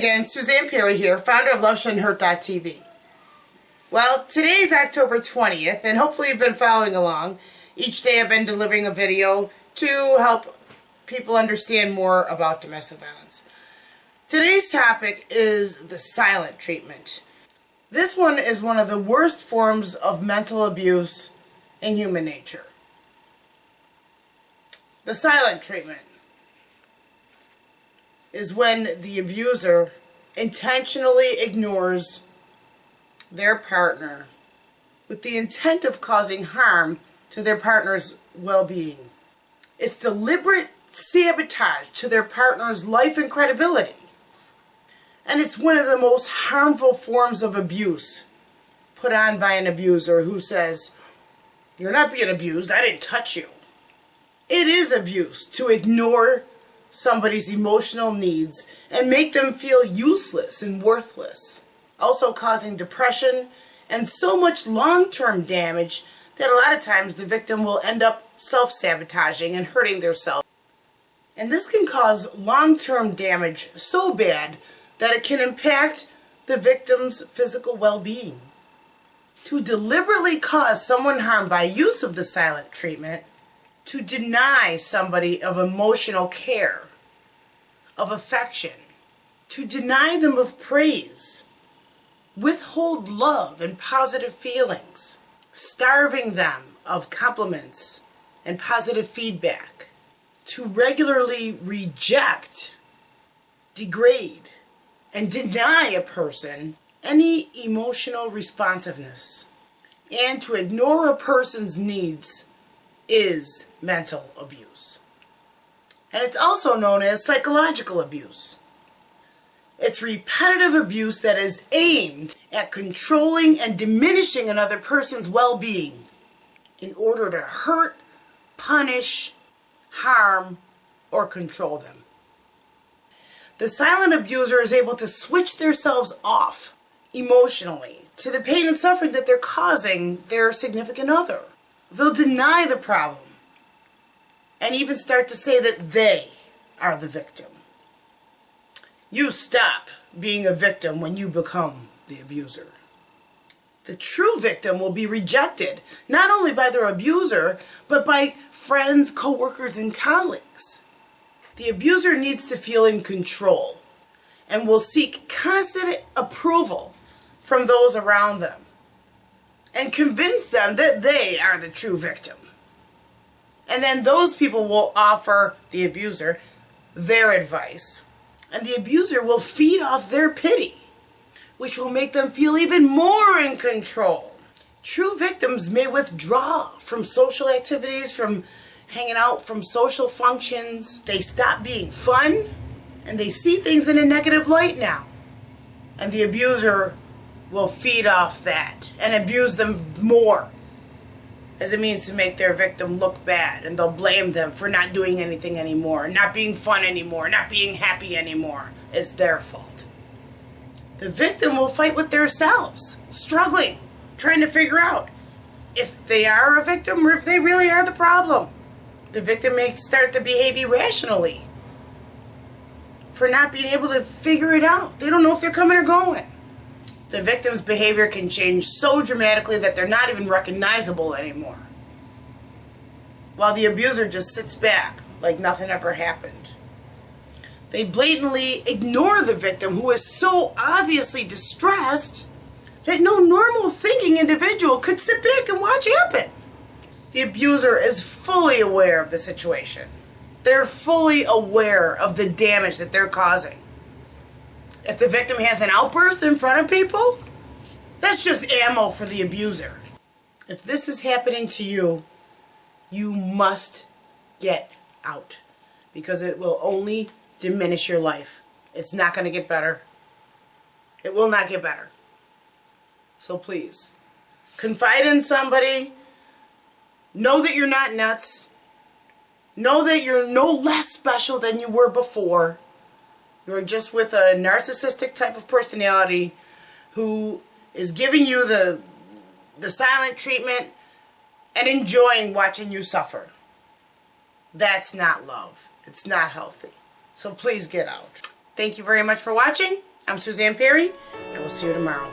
again, Suzanne Perry here, founder of LoveShouldn'tHurt.tv. Well, today is October 20th, and hopefully you've been following along. Each day I've been delivering a video to help people understand more about domestic violence. Today's topic is the silent treatment. This one is one of the worst forms of mental abuse in human nature. The silent treatment is when the abuser intentionally ignores their partner with the intent of causing harm to their partner's well-being. It's deliberate sabotage to their partner's life and credibility. And it's one of the most harmful forms of abuse put on by an abuser who says, you're not being abused, I didn't touch you. It is abuse to ignore somebody's emotional needs and make them feel useless and worthless, also causing depression and so much long-term damage that a lot of times the victim will end up self-sabotaging and hurting themselves. And this can cause long-term damage so bad that it can impact the victim's physical well-being. To deliberately cause someone harm by use of the silent treatment to deny somebody of emotional care, of affection, to deny them of praise, withhold love and positive feelings, starving them of compliments and positive feedback, to regularly reject, degrade, and deny a person any emotional responsiveness, and to ignore a person's needs is mental abuse. And it's also known as psychological abuse. It's repetitive abuse that is aimed at controlling and diminishing another person's well-being in order to hurt, punish, harm, or control them. The silent abuser is able to switch themselves off emotionally to the pain and suffering that they're causing their significant other. They'll deny the problem and even start to say that they are the victim. You stop being a victim when you become the abuser. The true victim will be rejected, not only by their abuser, but by friends, coworkers, and colleagues. The abuser needs to feel in control and will seek constant approval from those around them and convince them that they are the true victim. And then those people will offer the abuser their advice. And the abuser will feed off their pity, which will make them feel even more in control. True victims may withdraw from social activities, from hanging out, from social functions. They stop being fun, and they see things in a negative light now. And the abuser will feed off that and abuse them more as it means to make their victim look bad and they'll blame them for not doing anything anymore, not being fun anymore, not being happy anymore. It's their fault. The victim will fight with themselves, struggling, trying to figure out if they are a victim or if they really are the problem. The victim may start to behave irrationally for not being able to figure it out. They don't know if they're coming or going the victim's behavior can change so dramatically that they're not even recognizable anymore. While the abuser just sits back like nothing ever happened. They blatantly ignore the victim who is so obviously distressed that no normal thinking individual could sit back and watch happen. The abuser is fully aware of the situation. They're fully aware of the damage that they're causing. If the victim has an outburst in front of people, that's just ammo for the abuser. If this is happening to you, you must get out because it will only diminish your life. It's not going to get better. It will not get better. So please, confide in somebody. Know that you're not nuts. Know that you're no less special than you were before. You're just with a narcissistic type of personality who is giving you the, the silent treatment and enjoying watching you suffer. That's not love. It's not healthy. So please get out. Thank you very much for watching. I'm Suzanne Perry. I will see you tomorrow.